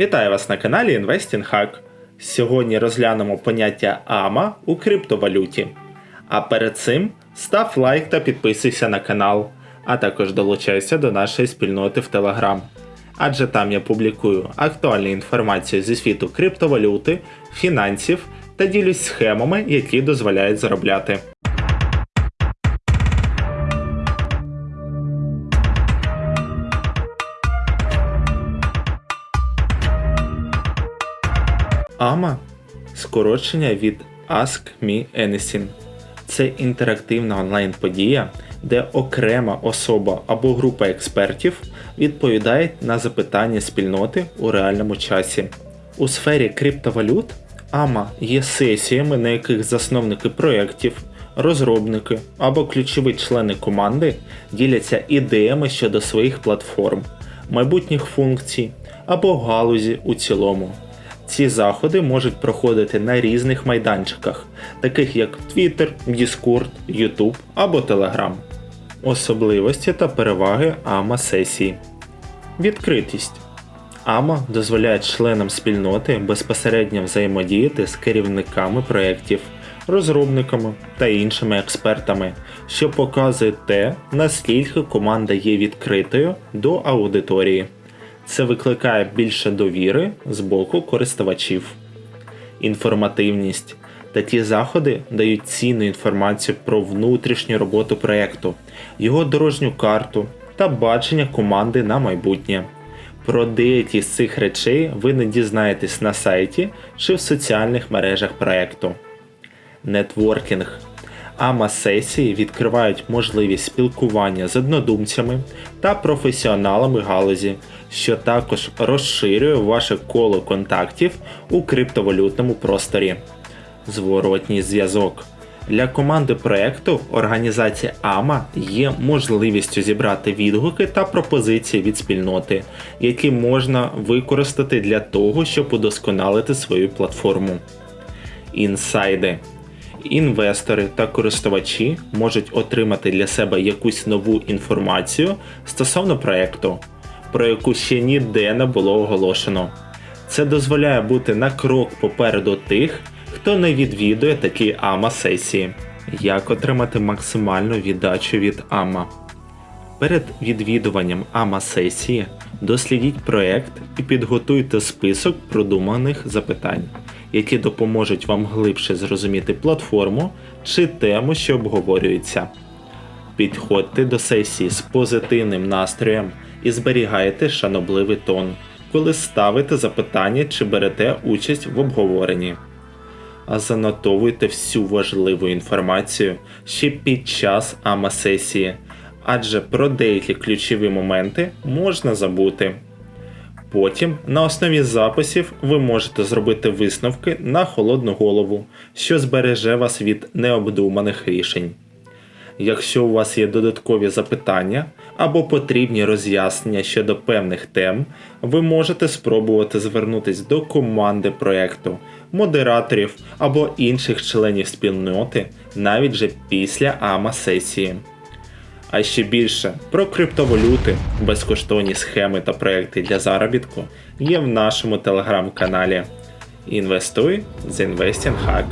Вітаю вас на каналі Investing Hack. Сьогодні розглянемо поняття AMA у криптовалюті. А перед цим став лайк та підписуйся на канал, а також долучайся до нашої спільноти в Telegram. Адже там я публікую актуальну інформацію зі світу криптовалюти, фінансів та ділюсь схемами, які дозволяють заробляти. AMA скорочення від Ask Me Anything. Це інтерактивна онлайн-подія, де окрема особа або група експертів відповідає на запитання спільноти у реальному часі. У сфері криптовалют AMA є сесіями, на яких засновники проєктів, розробники або ключові члени команди діляться ідеями щодо своїх платформ, майбутніх функцій або галузі у цілому. Ці заходи можуть проходити на різних майданчиках, таких як Twitter, Discord, YouTube або Telegram. Особливості та переваги AMA сесії. Відкритість. AMA дозволяє членам спільноти безпосередньо взаємодіяти з керівниками проєктів, розробниками та іншими експертами, що показує те, наскільки команда є відкритою до аудиторії. Це викликає більше довіри з боку користувачів. Інформативність. Такі заходи дають цінну інформацію про внутрішню роботу проєкту, його дорожню карту та бачення команди на майбутнє. Про деякі з цих речей ви не дізнаєтесь на сайті чи в соціальних мережах проєкту. Нетворкінг. АМА-сесії відкривають можливість спілкування з однодумцями та професіоналами галузі, що також розширює ваше коло контактів у криптовалютному просторі. Зворотній зв'язок. Для команди проекту організація AMA є можливістю зібрати відгуки та пропозиції від спільноти, які можна використати для того, щоб удосконалити свою платформу. Інсайди. Інвестори та користувачі можуть отримати для себе якусь нову інформацію стосовно проекту, про яку ще ніде не було оголошено. Це дозволяє бути на крок попереду тих, хто не відвідує такі AMA сесії. Як отримати максимальну віддачу від AMA? Перед відвідуванням AMA сесії дослідіть проект і підготуйте список продуманих запитань, які допоможуть вам глибше зрозуміти платформу чи тему, що обговорюється. Підходьте до сесії з позитивним настроєм і зберігайте шанобливий тон, коли ставите запитання чи берете участь в обговоренні. А занотовуйте всю важливу інформацію ще під час АМА-сесії, адже про деякі ключові моменти можна забути. Потім, на основі записів, ви можете зробити висновки на холодну голову, що збереже вас від необдуманих рішень. Якщо у вас є додаткові запитання або потрібні роз'яснення щодо певних тем, ви можете спробувати звернутися до команди проєкту, модераторів або інших членів спільноти навіть вже після АМА сесії. А ще більше про криптовалюти, безкоштовні схеми та проекти для заробітку є в нашому телеграм-каналі. Інвестуй з Investing Hack.